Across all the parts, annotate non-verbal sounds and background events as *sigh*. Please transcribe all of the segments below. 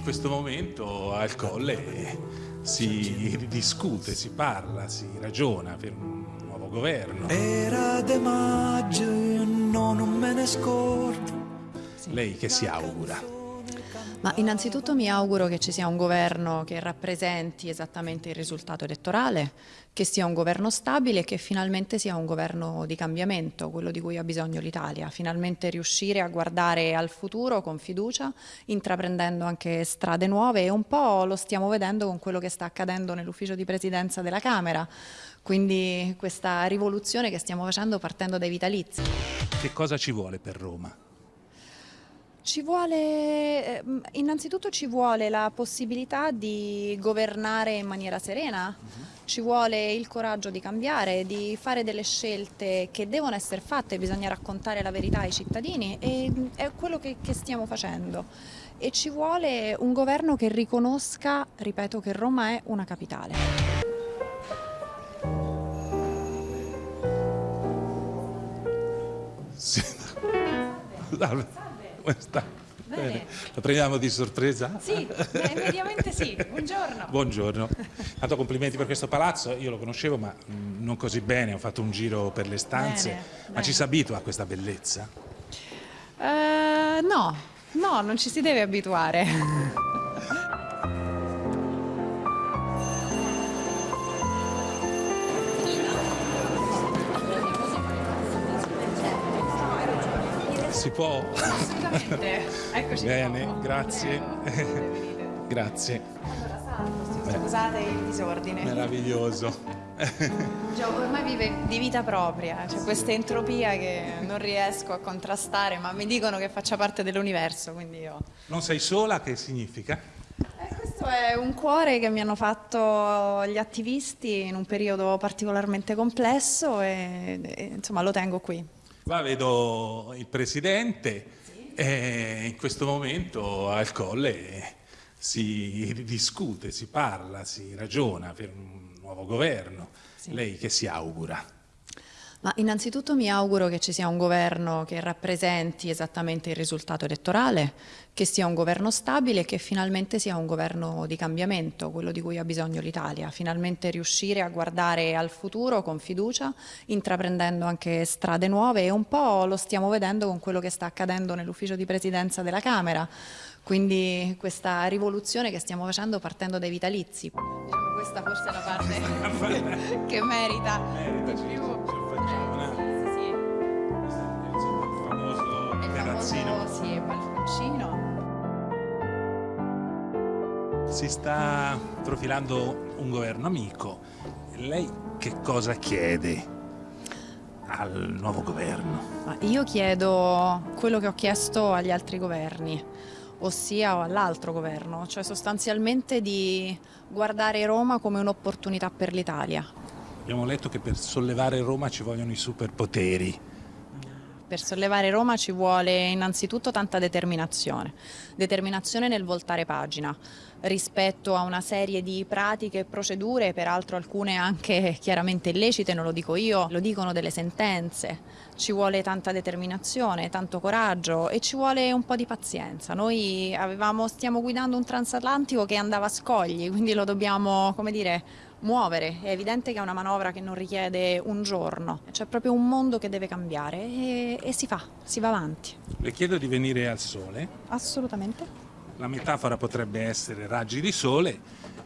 in questo momento al Colle si discute, si parla, si ragiona per un nuovo governo. Era de maggio, io no, non me ne scordo. Lei che si augura? Ma innanzitutto mi auguro che ci sia un governo che rappresenti esattamente il risultato elettorale, che sia un governo stabile e che finalmente sia un governo di cambiamento, quello di cui ha bisogno l'Italia. Finalmente riuscire a guardare al futuro con fiducia, intraprendendo anche strade nuove e un po' lo stiamo vedendo con quello che sta accadendo nell'ufficio di presidenza della Camera. Quindi questa rivoluzione che stiamo facendo partendo dai vitalizi. Che cosa ci vuole per Roma? Ci vuole, ehm, innanzitutto ci vuole la possibilità di governare in maniera serena, ci vuole il coraggio di cambiare, di fare delle scelte che devono essere fatte, bisogna raccontare la verità ai cittadini e è quello che, che stiamo facendo. E ci vuole un governo che riconosca, ripeto, che Roma è una capitale. Sì. *laughs* Salve. Sta? Bene. La prendiamo di sorpresa? Sì, beh, mediamente sì. Buongiorno. Buongiorno. *laughs* Tanto complimenti per questo palazzo, io lo conoscevo ma mm, non così bene, ho fatto un giro per le stanze, Bene, ma bene. ci si abitua a questa bellezza? Eh, no, no, non ci si deve abituare. *laughs* Si può? Assolutamente. Eccoci Bene, qua. grazie. Benvenite. Grazie, Scusate il disordine. meraviglioso. Già, ormai vive di vita propria, c'è questa entropia che non riesco a contrastare, ma mi dicono che faccia parte dell'universo, quindi io... Non sei sola, che significa? Eh, questo è un cuore che mi hanno fatto gli attivisti in un periodo particolarmente complesso e, e, insomma lo tengo qui. Qua vedo il Presidente e in questo momento al Colle si discute, si parla, si ragiona per un nuovo governo. Lei che si augura? Ma innanzitutto mi auguro che ci sia un governo che rappresenti esattamente il risultato elettorale, che sia un governo stabile e che finalmente sia un governo di cambiamento, quello di cui ha bisogno l'Italia. Finalmente riuscire a guardare al futuro con fiducia, intraprendendo anche strade nuove e un po' lo stiamo vedendo con quello che sta accadendo nell'ufficio di presidenza della Camera. Quindi questa rivoluzione che stiamo facendo partendo dai vitalizi. Diciamo, questa forse è la parte *laughs* che merita Merita, Sì, Insomma, il famoso il famoso, sì, balconcino. Si sta profilando un governo amico. Lei che cosa chiede al nuovo governo? Io chiedo quello che ho chiesto agli altri governi, ossia all'altro governo, cioè sostanzialmente di guardare Roma come un'opportunità per l'Italia. Abbiamo letto che per sollevare Roma ci vogliono i superpoteri. Per sollevare Roma ci vuole innanzitutto tanta determinazione, determinazione nel voltare pagina rispetto a una serie di pratiche e procedure, peraltro alcune anche chiaramente illecite, non lo dico io, lo dicono delle sentenze. Ci vuole tanta determinazione, tanto coraggio e ci vuole un po' di pazienza. Noi avevamo, stiamo guidando un transatlantico che andava a scogli, quindi lo dobbiamo, come dire, muovere. È evidente che è una manovra che non richiede un giorno, c'è proprio un mondo che deve cambiare e, e si fa, si va avanti. Le chiedo di venire al sole. Assolutamente. La metafora potrebbe essere raggi di sole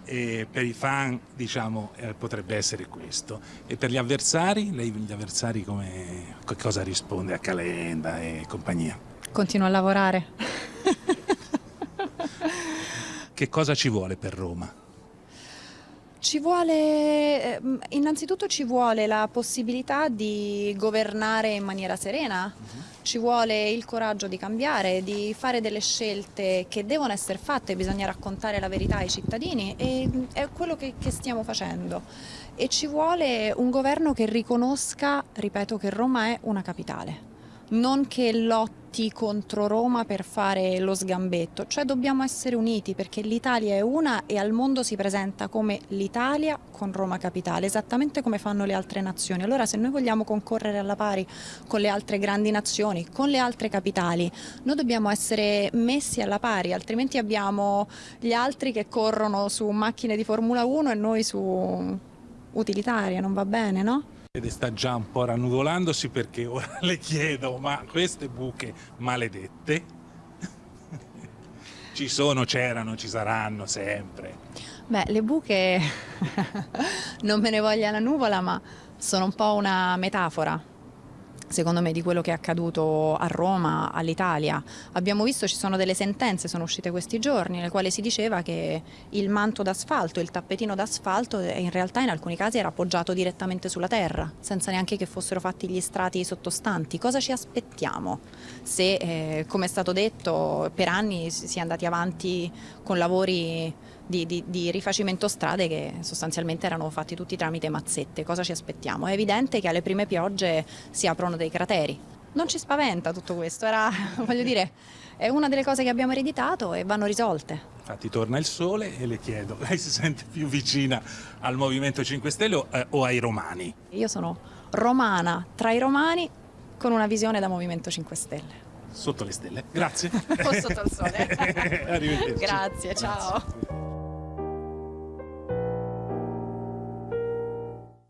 e per i fan diciamo eh, potrebbe essere questo. E per gli avversari, lei gli avversari come cosa risponde a Calenda e compagnia? Continuo a lavorare. Che cosa ci vuole per Roma? Ci vuole, ehm, innanzitutto ci vuole la possibilità di governare in maniera serena, ci vuole il coraggio di cambiare, di fare delle scelte che devono essere fatte, bisogna raccontare la verità ai cittadini e è quello che, che stiamo facendo. E ci vuole un governo che riconosca, ripeto, che Roma è una capitale. Non che lotti contro Roma per fare lo sgambetto, cioè dobbiamo essere uniti perché l'Italia è una e al mondo si presenta come l'Italia con Roma capitale, esattamente come fanno le altre nazioni. Allora se noi vogliamo concorrere alla pari con le altre grandi nazioni, con le altre capitali, noi dobbiamo essere messi alla pari, altrimenti abbiamo gli altri che corrono su macchine di Formula 1 e noi su utilitarie, non va bene, no? Ed sta già un po' rannuvolandosi perché ora *laughs* le chiedo, ma queste buche maledette *laughs* ci sono, c'erano, ci saranno sempre. Beh, le buche *laughs* non me ne voglia la nuvola, ma sono un po' una metafora secondo me di quello che è accaduto a Roma, all'Italia. Abbiamo visto ci sono delle sentenze, sono uscite questi giorni, nelle quali si diceva che il manto d'asfalto, il tappetino d'asfalto in realtà in alcuni casi era appoggiato direttamente sulla terra, senza neanche che fossero fatti gli strati sottostanti. Cosa ci aspettiamo se, eh, come è stato detto, per anni si è andati avanti con lavori di, di, di, rifacimento strade che sostanzialmente erano fatti tutti tramite mazzette. Cosa ci aspettiamo? È evidente che alle prime piogge si aprono dei crateri. Non ci spaventa tutto questo, era, *laughs* voglio dire, è una delle cose che abbiamo ereditato e vanno risolte. Infatti torna il sole e le chiedo, lei si sente più vicina al Movimento 5 Stelle o, eh, o ai romani? Io sono romana tra i romani con una visione da Movimento 5 Stelle. Sotto le stelle. Grazie. *laughs* o sotto il sole. *laughs* Arrivederci. Grazie, ciao. Grazie.